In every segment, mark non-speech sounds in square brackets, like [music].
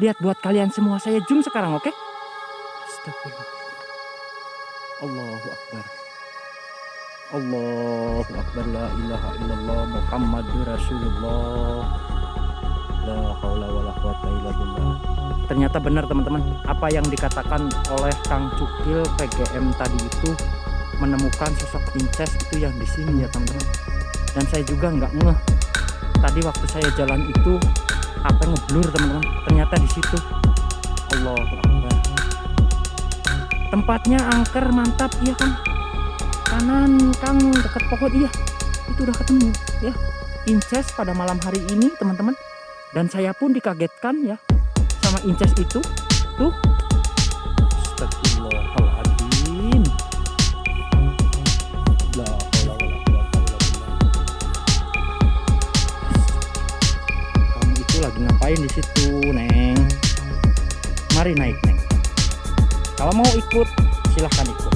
Lihat buat kalian semua saya zoom sekarang oke? Okay? Allahu Akbar. Allahu Akbar la ilaha illallah Muhammadur Rasulullah. La haula wala quwata illa billah. Ternyata benar teman-teman, apa yang dikatakan oleh Kang Cukil PGM tadi itu menemukan sosok Inces itu yang di sini ya teman-teman. Dan saya juga nggak ngeh. Tadi waktu saya jalan itu apa ngeblur teman-teman. Ternyata di situ. Allah Akbar. Tempatnya angker mantap iya kan? Kanan kang dekat pohon iya. Itu udah ketemu ya. Inces pada malam hari ini teman-teman. Dan saya pun dikagetkan ya sama inces itu. Tuh ngapain di situ neng? Mari naik neng. Kalau mau ikut silahkan ikut.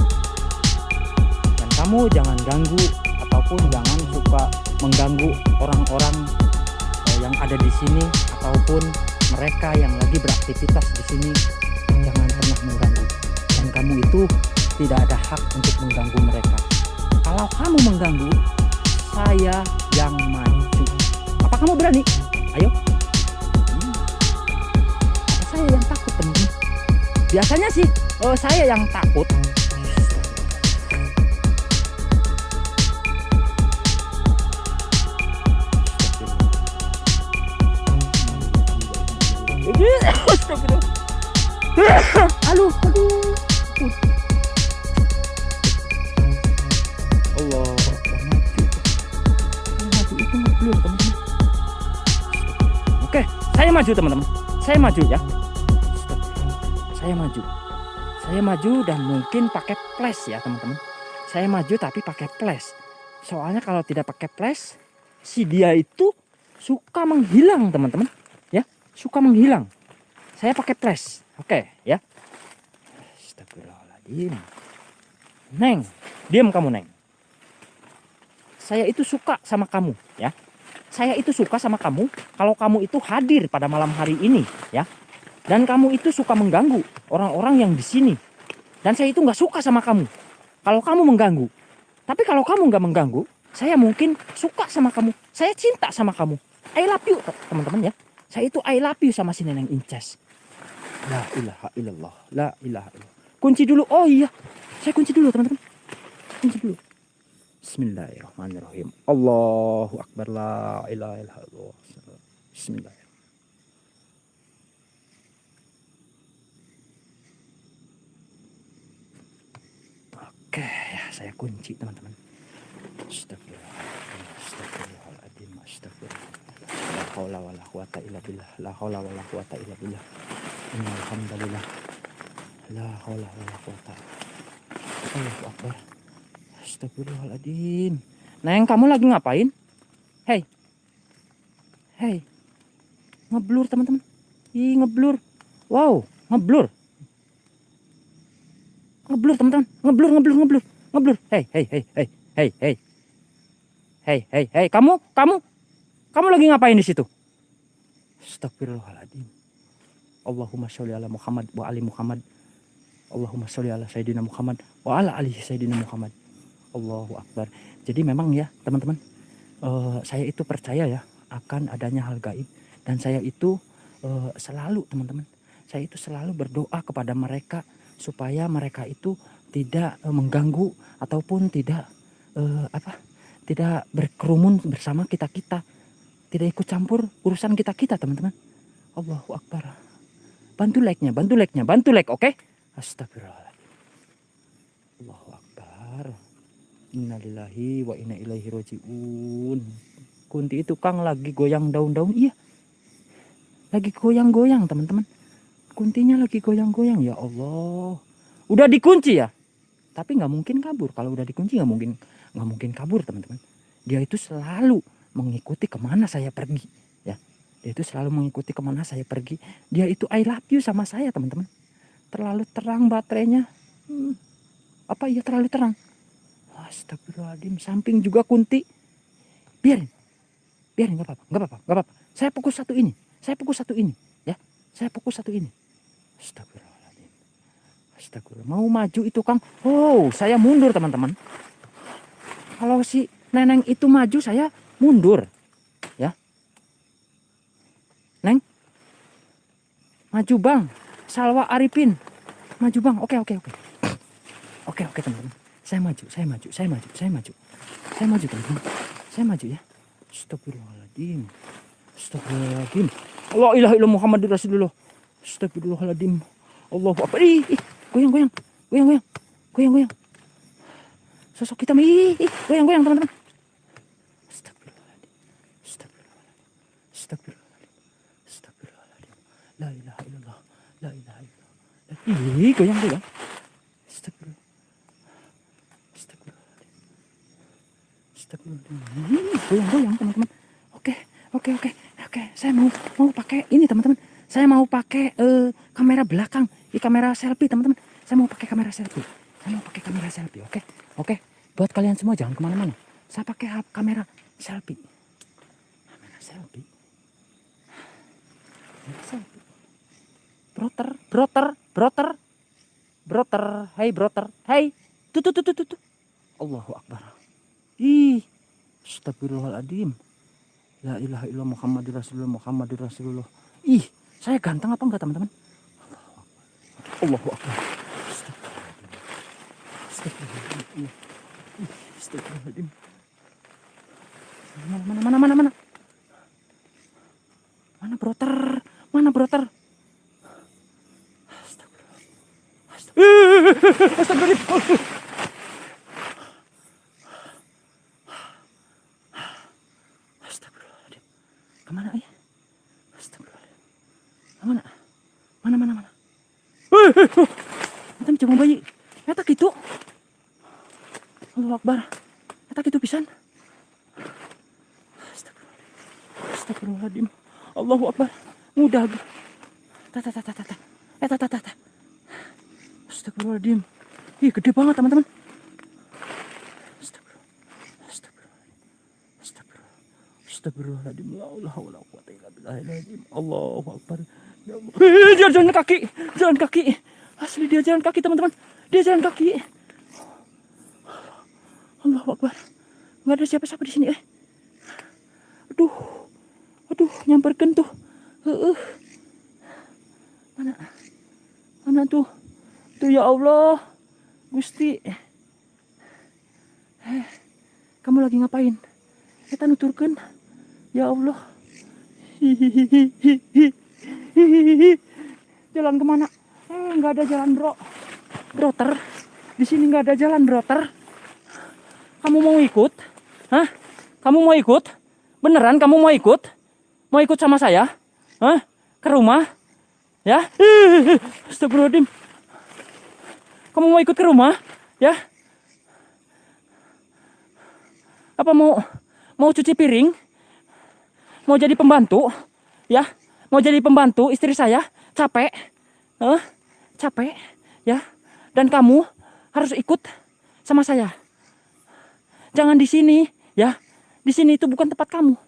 Dan kamu jangan ganggu ataupun jangan suka mengganggu orang-orang eh, yang ada di sini ataupun mereka yang lagi beraktivitas di sini. Jangan pernah mengganggu. Dan kamu itu tidak ada hak untuk mengganggu mereka. Kalau kamu mengganggu saya yang maju. Apa kamu berani? Ayo saya yang takut teman-teman biasanya sih oh, saya yang takut. Aduh aduh. Allah oke saya maju teman-teman. Saya maju ya saya maju. Saya maju dan mungkin pakai flash ya teman-teman. Saya maju tapi pakai flash. Soalnya kalau tidak pakai flash si dia itu suka menghilang teman-teman. Ya suka menghilang. Saya pakai flash. Oke ya. Astagfirullahaladzim. Neng diam kamu Neng. Saya itu suka sama kamu ya. Saya itu suka sama kamu kalau kamu itu hadir pada malam hari ini ya dan kamu itu suka mengganggu orang-orang yang di sini. Dan saya itu nggak suka sama kamu. Kalau kamu mengganggu. Tapi kalau kamu nggak mengganggu, saya mungkin suka sama kamu. Saya cinta sama kamu. I love you, teman-teman ya. Saya itu I love you sama si Neneng Inces. La ilaha illallah. La ilaha illallah. Kunci dulu. Oh iya. Saya kunci dulu, teman-teman. Kunci dulu. Bismillahirrahmanirrahim. Allahu Akbar. La ilaha illallah. Bismillah. Oke, ya saya kunci teman-teman. Astagfirullahaladzim, astagfirullah. La haula billah. La quwata illa billah. La haula. Astagfirullahaladzim. Neng, kamu lagi ngapain? Hei. Hei. Ngeblur teman-teman. Ih, ngeblur. Wow, ngeblur ngeblur teman-teman. Ngeblur ngeblur ngeblur. Ngeblur. Hei hei hei hei hei hei. Hei hei hei. Kamu kamu kamu lagi ngapain di situ? Astagfirullahaladzim. Allahumma sholli ala Muhammad wa ali Muhammad. Allahumma sholli ala Sayyidina Muhammad wa ala ali Sayyidina Muhammad. Allahu Akbar. Jadi memang ya teman-teman uh, saya itu percaya ya akan adanya hal gaib. Dan saya itu uh, selalu teman-teman saya itu selalu berdoa kepada mereka supaya mereka itu tidak uh, mengganggu ataupun tidak uh, apa tidak berkerumun bersama kita kita tidak ikut campur urusan kita kita teman-teman. Allahu Akbar. Bantu like-nya bantu like-nya bantu like oke? Okay? Astagfirullah Allahu Akbar. Innalillahi wa inna ilaihi rojiun Kunti itu Kang lagi goyang daun-daun iya. Lagi goyang-goyang teman-teman kuntinya lagi goyang-goyang ya Allah. Udah dikunci ya? Tapi nggak mungkin kabur. Kalau udah dikunci nggak mungkin nggak mungkin kabur teman-teman. Dia itu selalu mengikuti ke mana saya pergi ya. Dia itu selalu mengikuti ke mana saya pergi. Dia itu I love you sama saya teman-teman. Terlalu terang baterainya. Hmm, apa iya terlalu terang? Astagfirullahaladzim samping juga kunti. Biarin. Biarin nggak apa-apa nggak apa-apa saya pukul satu ini. Saya pukul satu ini Saya fokus satu ini. Astagfirullahaladzim. Astagfirullah. Mau maju itu Kang. Oh, saya mundur teman-teman. Kalau si neneng itu maju, saya mundur. Ya. Neng. Maju bang. Salwa Arifin. Maju bang. Oke, oke, oke. Oke, oke teman-teman. Saya maju, saya maju, saya maju, saya maju. Saya maju teman-teman. Saya maju ya. Astagfirullahaladzim. Astagfirullahaladzim. Allah ilah ilah Muhammad Rasulullah. Astagfirullahaladzim. Allahu Akbar. Ih, goyang, goyang. Goyang, goyang. Goyang, goyang. Sosok kita ih, goyang, goyang teman-teman. La ilaha illallah. La ilaha illallah. Ih, goyang, goyang. Goyang, goyang teman-teman. Oke, oke, oke. Oke, saya mau mau pakai ini teman-teman. Saya mau pakai eh, kamera belakang, di kamera selfie teman-teman. Saya mau pakai kamera selfie. Saya mau pakai kamera selfie. Oke, oke. Buat kalian semua jangan ke mana-mana. Saya pakai kamera selfie. Kamera selfie. Kamera selfie. Broter, broter, broter, broter. Hey broter, hey. Tuh, tuh, tuh, tuh, tuh. Allahu Akbar. Ih, Astagfirullahaladzim. La ilaha illallah Muhammadur Rasulullah Muhammadur Rasulullah. Ih, saya ganteng apa enggak teman-teman? Akbar. Astagfirullahaladzim. Mana, mana, mana, mana, mana? Mana broter? Mana broter? Astagfirullah. Astagfirullah. Astagfirullah. Astagfirullahaladzim. Ke mana ya? Astagfirullahaladzim. Ke mana? Mana, mana, mana? Hei, hei, hei. Kita mencoba bayi. Eta gitu. Allah Akbar. Eta gitu pisan. Astagfirullahaladzim. Astagfirullahaladzim. Allahu Akbar. Mudah. Tata, tata, tata. Eh, tata, tata. Astagfirullahaladzim. Ih, gede banget teman-teman. Astagfirullah. Astagfirullah. Astagfirullah. Astagfirullahaladzim. Billahil Allahu Akbar. Ya Allah. Eh, dia jalan kaki. Jalan kaki. Asli dia jalan kaki, teman-teman. Dia jalan kaki. Allahu Akbar. Enggak ada siapa-siapa di sini, eh. Aduh. Aduh, nyamperkan tuh. Heeh. Mana? Mana tuh? Tuh ya Allah. Gusti. Eh, kamu lagi ngapain? Kita nuturkan. Ya Allah. Jalan ke mana? Eh, nggak ada jalan bro. Broter. Di sini nggak ada jalan broter. Kamu mau ikut? Hah? Kamu mau ikut? Beneran kamu mau ikut? Mau ikut sama saya? Hah? Ke rumah? Ya? [laughs] Astagfirullahaladzim. Kamu mau ikut ke rumah? Ya? Apa mau mau cuci piring? Mau jadi pembantu? Ya? Mau jadi pembantu istri saya? Capek? Hah? Capek? Ya? Dan kamu harus ikut sama saya. Jangan di sini, ya. Di sini itu bukan tempat kamu.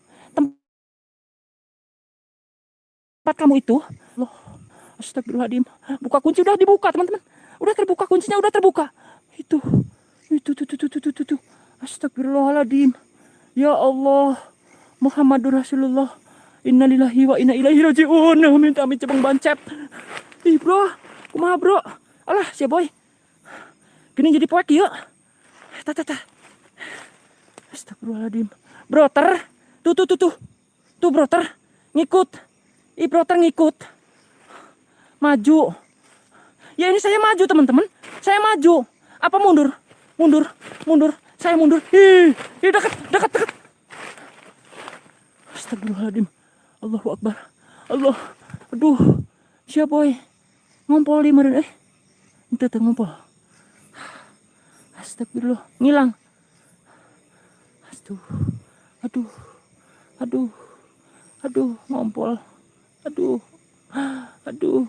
Tempat kamu itu, loh. Astagfirullahaladzim. Buka kunci udah dibuka, teman-teman. Udah terbuka kuncinya, udah terbuka. Itu, itu, itu, itu, itu, itu, itu. Astagfirullahaladzim. Ya Allah. Muhammadur Rasulullah. Innalillahi wa inna ilaihi rajiun. Minta amit cebang bancep. Ih, bro. Kumaha, bro? Alah, si boy. Gini jadi poek yuk. Tata, tata. Astagfirullahaladzim. Broter. Tuh, tuh, tuh, tuh. Tuh, broter. Ngikut. Ih, broter ngikut. Maju. Ya ini saya maju, teman-teman. Saya maju. Apa mundur? Mundur. Mundur. Saya mundur. Ih, ih dekat, dekat, dekat. Astagfirullahaladzim. Allahu Akbar. Allah. Aduh. Siapa boy? Ngompol di meren eh. Itu tuh ngompol. Astagfirullah. Ngilang. Aduh. Aduh. Aduh. Aduh, ngompol. Aduh. Aduh.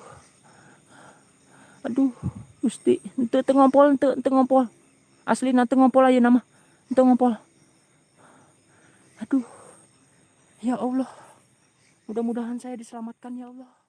Aduh, Gusti, ente teu ngompol, ente ente ngompol. Asli nanti ngompol aja nama. Ente ngompol. Aduh. Ya Allah. Mudah-mudahan saya diselamatkan ya Allah.